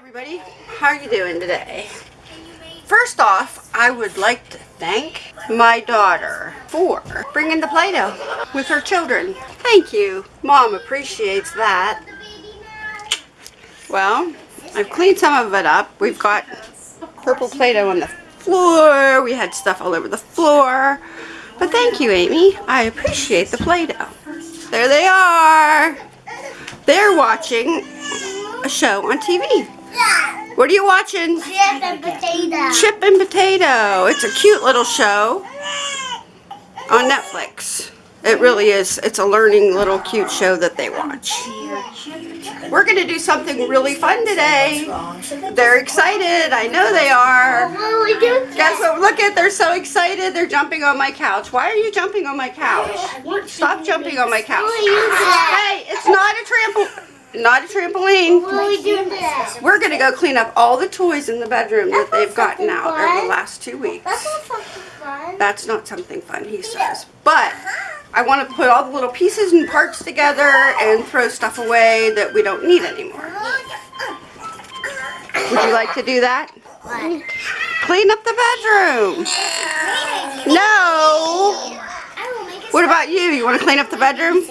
everybody. How are you doing today? First off, I would like to thank my daughter for bringing the Play-Doh with her children. Thank you. Mom appreciates that. Well, I've cleaned some of it up. We've got purple Play-Doh on the floor. We had stuff all over the floor. But thank you, Amy. I appreciate the Play-Doh. There they are. They're watching a show on TV. What are you watching? Chip and potato. Chip and Potato. It's a cute little show on Netflix. It really is. It's a learning little cute show that they watch. We're going to do something really fun today. They're excited. I know they are. What will we do? Guess what? Look at, they're so excited. They're jumping on my couch. Why are you jumping on my couch? Stop jumping on my couch. What will you do? Hey, it's not a trampoline. Not a trampoline. What will we do today? We're going to go clean up all the toys in the bedroom that they've gotten out over the last two weeks. That's not something fun. That's not something fun, he says. But I want to put all the little pieces and parts together and throw stuff away that we don't need anymore. Would you like to do that? What? Clean up the bedroom. No. What about you? You want to clean up the bedroom?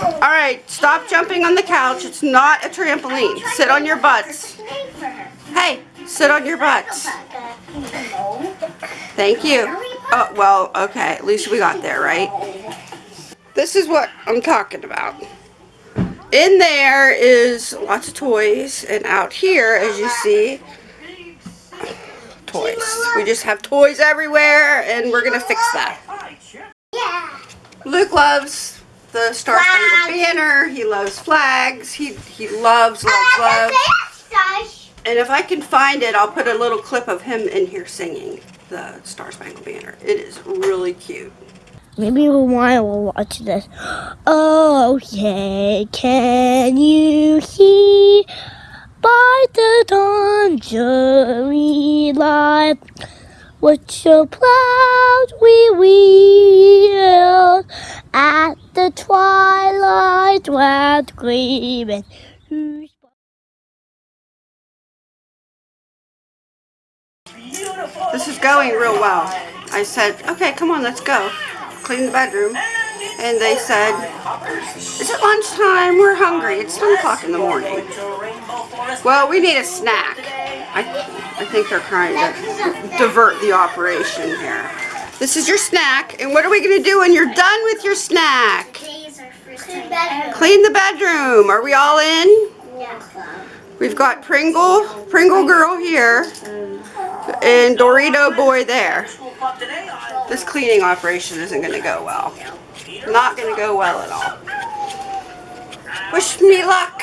All right, stop jumping on the couch. It's not a trampoline. Sit on your butts. Hey, sit on your butts. Thank you. Oh, well, okay. At least we got there, right? This is what I'm talking about. In there is lots of toys, and out here, as you see, toys. We just have toys everywhere, and we're going to fix that. Yeah. Luke loves the Star Spangled Banner. He loves flags. He, he loves, loves, loves. And if I can find it, I'll put a little clip of him in here singing the Star Spangled Banner. It is really cute. Maybe Lumaya will watch this. Oh, yeah, can you see by the dawn's early light what your proud we wheel at the twilight round gleaming? This is going real well. I said, okay, come on, let's go. Clean the bedroom. And they said, is it lunchtime? We're hungry. It's 10 o'clock in the morning. Well, we need a snack. I, I think they're trying to divert the operation here. This is your snack. And what are we going to do when you're done with your snack? Clean the bedroom. Are we all in? We've got Pringle, Pringle girl here, and Dorito boy there. This cleaning operation isn't going to go well. Not going to go well at all. Wish me luck.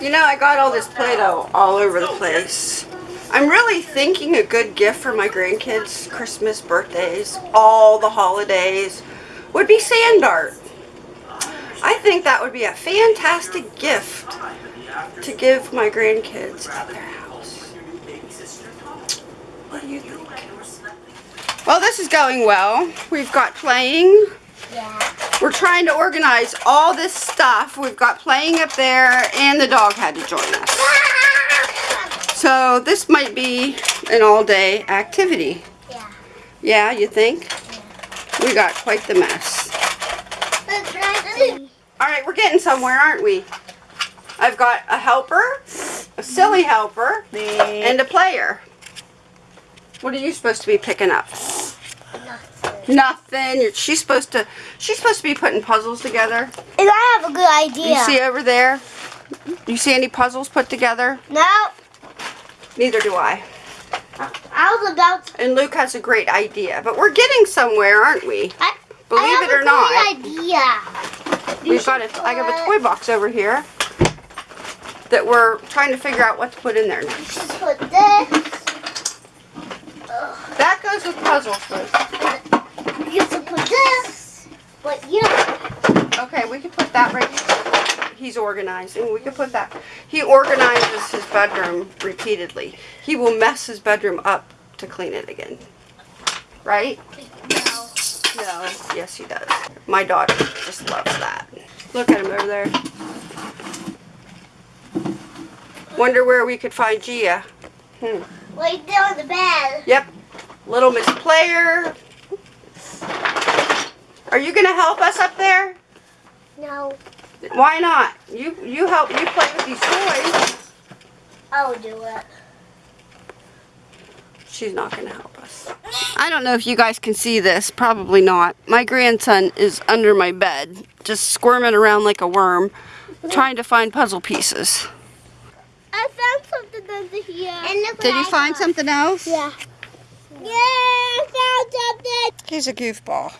You know, I got all this Play-Doh all over the place. I'm really thinking a good gift for my grandkids, Christmas, birthdays, all the holidays, would be sand art. I think that would be a fantastic gift to give my grandkids at their house. What do you think? Well, this is going well. We've got playing. Yeah. We're trying to organize all this stuff. We've got playing up there, and the dog had to join us. So this might be an all-day activity. Yeah. Yeah, you think? Yeah. We got quite the mess. All right, we're getting somewhere, aren't we? I've got a helper, a silly helper, and a player. What are you supposed to be picking up? Nothing. She's supposed to. She's supposed to be putting puzzles together. And I have a good idea. You see over there? You see any puzzles put together? No, Neither do I. I was about to. And Luke has a great idea, but we're getting somewhere, aren't we? I, Believe I it or a not. Good idea. We've got a, I have a toy box over here that we're trying to figure out what to put in there next. Just put this. That goes with puzzles. You can put this. But you know, Okay, we can put that right. He's organizing. We can put that. He organizes his bedroom repeatedly. He will mess his bedroom up to clean it again. Right? no. No. Yes, he does. My daughter just loves that. Look at him over there. Wonder where we could find Gia. Hmm. Right there on the bed. Yep. Little Miss Player. Are you gonna help us up there? No, Why not? You you help you play with these toys. I'll do it. She's not gonna help us. I don't know if you guys can see this. Probably not. My grandson is under my bed, just squirming around like a worm, trying to find puzzle pieces. I found something under here. And look Did you I find got. something else? Yeah. Yeah, I found something. He's a goofball.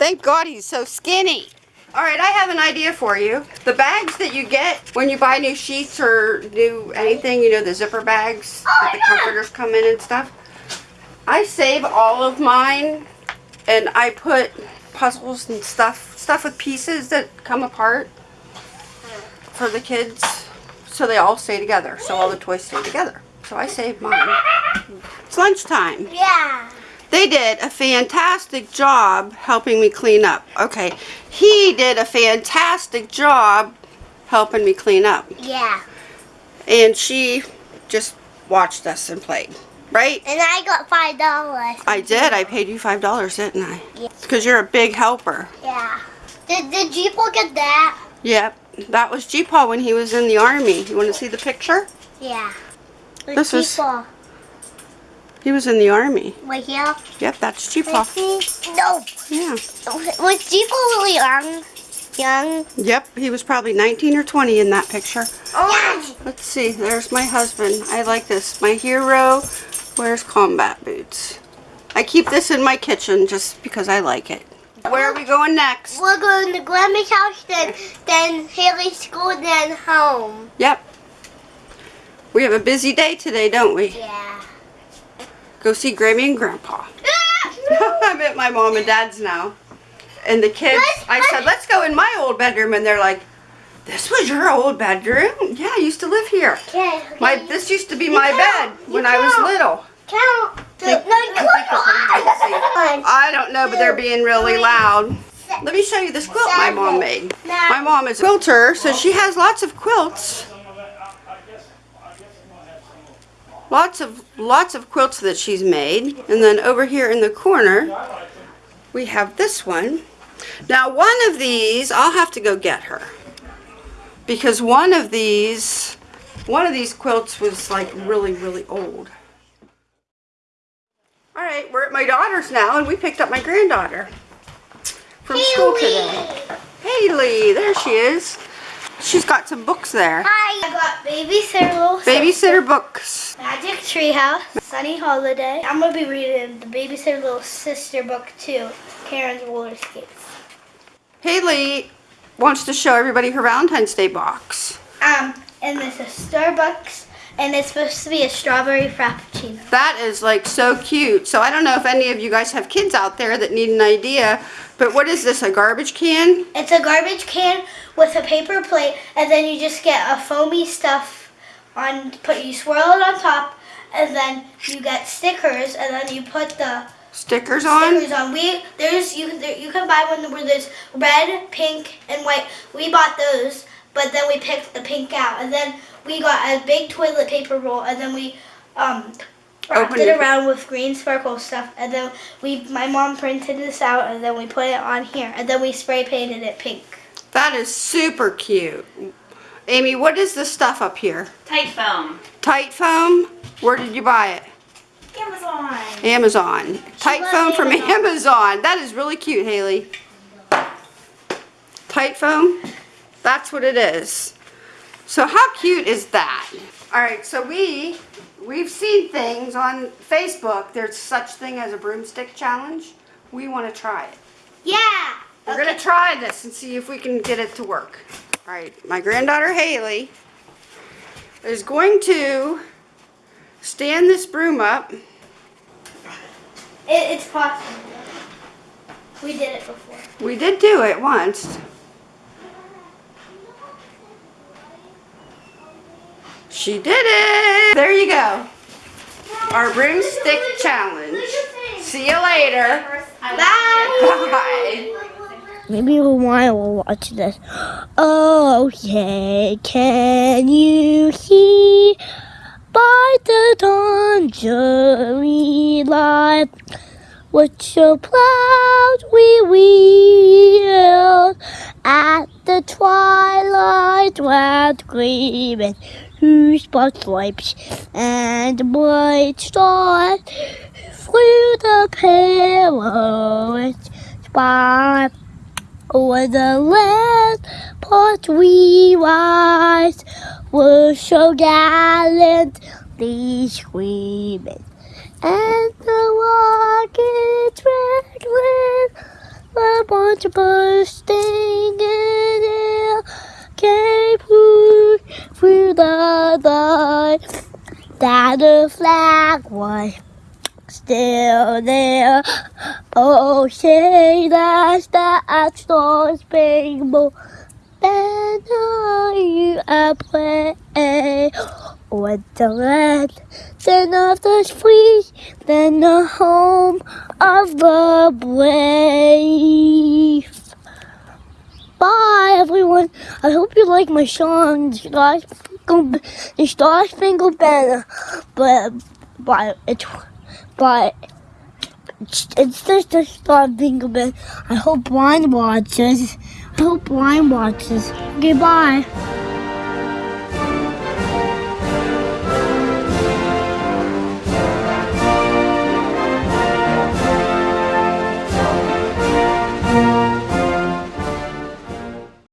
Thank God he's so skinny. All right, I have an idea for you. The bags that you get when you buy new sheets or new anything, you know, the zipper bags oh, that the comforters come in and stuff. I save all of mine and I put puzzles and stuff, stuff with pieces that come apart for the kids so they all stay together, so all the toys stay together. So I save mine. It's lunchtime. Yeah. They did a fantastic job helping me clean up. Okay, he did a fantastic job helping me clean up. Yeah. And she just watched us and played. Right? And I got five dollars. I did. I paid you $5, didn't I? Yeah. Because you're a big helper. Yeah. Did did G-Paul get that? Yep. That was G-Paul when he was in the army. You want to see the picture? Yeah. This is-. He was in the army. Right here. Yep, that's G-Paul. No. Yeah. Was G-Paul really young? Young? Yep, he was probably 19 or 20 in that picture. Oh. Let's see, there's my husband. I like this. My hero wears combat boots. I keep this in my kitchen just because I like it. Where are we going next? We're going to Grandma's house, then then Haley's school, then home. Yep. We have a busy day today, don't we? Yeah. Go see Grammy and Grandpa. I'm at my mom and dad's now. And the kids, I said, let's go in my old bedroom. And they're like, this was your old bedroom? Yeah, I used to live here. Okay. My This used to be my bed when I was little. Count. Think- no, I think I don't know, but they're being really loud. Let me show you this quilt my mom made. My mom is a quilter, so she has lots of quilts. Lots of lots of quilts that she's made. And then over here in the corner, we have this one. Now one of these, I'll have to go get her. Because one of these, one of these quilts was like really, really old. All right, we're at my daughter's now, and we picked up my granddaughter from school today. Haley, there she is. She's got some books there. Hi. I got babysitter little Babysitter books. Magic Treehouse, Sunny Holiday. I'm gonna be reading the Babysitter Little Sister book too, Karen's roller skates. Haley wants to show everybody her Valentine's Day box. Um, and this is Starbucks, and it's supposed to be a strawberry frappuccino. That is like so cute. So I don't know if any of you guys have kids out there that need an idea, but what is this, a garbage can? It's a garbage can with a paper plate, and then you just get a foamy stuff on. Put you swirl it on top, and then you get stickers, and then you put the Stickers on? stickers on. We there's you there, you can buy one where there's red, pink, and white. We bought those, but then we picked the pink out, and then we got a big toilet paper roll, and then we um wrapped Opened it it. around with green sparkle stuff, and then we my mom printed this out, and then we put it on here, and then we spray painted it pink. That is super cute. Amy, what is this stuff up here? Tight foam. Tight foam? Where did you buy it? Amazon. Amazon. Tight loves foam from Amazon. Amazon. That is really cute, Haley. Tight foam? That's what it is. So how cute is that? All right, so we we've seen things on Facebook. There's such thing as a broomstick challenge. We want to try it. Yeah. We're gonna try this and see if we can get it to work. All right, my granddaughter Haley is going to stand this broom up. It, it's possible. We did it before. We did do it once. She did it! There you go. Our broomstick challenge. See you later. Bye. Maybe Lumaya will watch this. Oh, yeah, can you see by the tangerine light. With your clouds we wheel at the twilight went gleaming through spotlights and bright stars through the perilous spot. Over the land part we rise were so gallantly screaming. And the rockets red with a bunch of bursting in air came through, the night that the flag was still there. Oh, say that's that star spangled banner you I pray. With the land, then of the free, then the home of the brave. Bye, everyone. I hope you like my song, the Star Spangled Banner. But, but it's, but it's, just a Star Spangled Banner. I hope Blind watches. I hope Blind watches. Goodbye.